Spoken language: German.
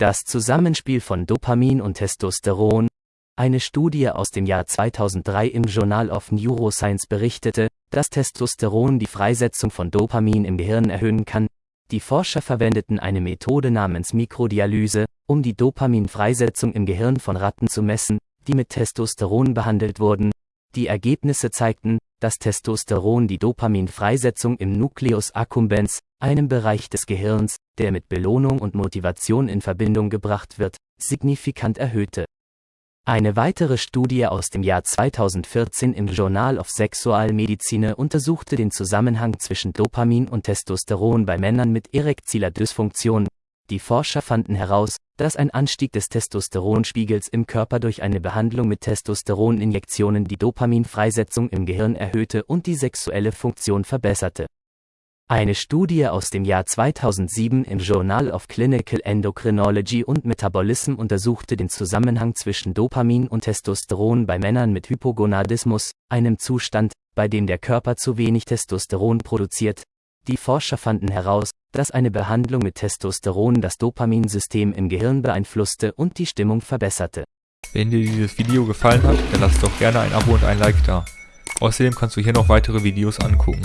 Das Zusammenspiel von Dopamin und Testosteron. Eine Studie aus dem Jahr 2003 im Journal of Neuroscience berichtete, dass Testosteron die Freisetzung von Dopamin im Gehirn erhöhen kann. Die Forscher verwendeten eine Methode namens Mikrodialyse, um die Dopaminfreisetzung im Gehirn von Ratten zu messen, die mit Testosteron behandelt wurden. Die Ergebnisse zeigten, dass Testosteron die Dopaminfreisetzung im Nucleus accumbens, einem Bereich des Gehirns, der mit Belohnung und Motivation in Verbindung gebracht wird, signifikant erhöhte. Eine weitere Studie aus dem Jahr 2014 im Journal of Sexualmedizin untersuchte den Zusammenhang zwischen Dopamin und Testosteron bei Männern mit erektiler Dysfunktion. Die Forscher fanden heraus, dass ein Anstieg des Testosteronspiegels im Körper durch eine Behandlung mit Testosteroninjektionen die Dopaminfreisetzung im Gehirn erhöhte und die sexuelle Funktion verbesserte. Eine Studie aus dem Jahr 2007 im Journal of Clinical Endocrinology und Metabolism untersuchte den Zusammenhang zwischen Dopamin und Testosteron bei Männern mit Hypogonadismus, einem Zustand, bei dem der Körper zu wenig Testosteron produziert. Die Forscher fanden heraus, dass eine Behandlung mit Testosteron das Dopaminsystem im Gehirn beeinflusste und die Stimmung verbesserte. Wenn dir dieses Video gefallen hat, dann lass doch gerne ein Abo und ein Like da. Außerdem kannst du hier noch weitere Videos angucken.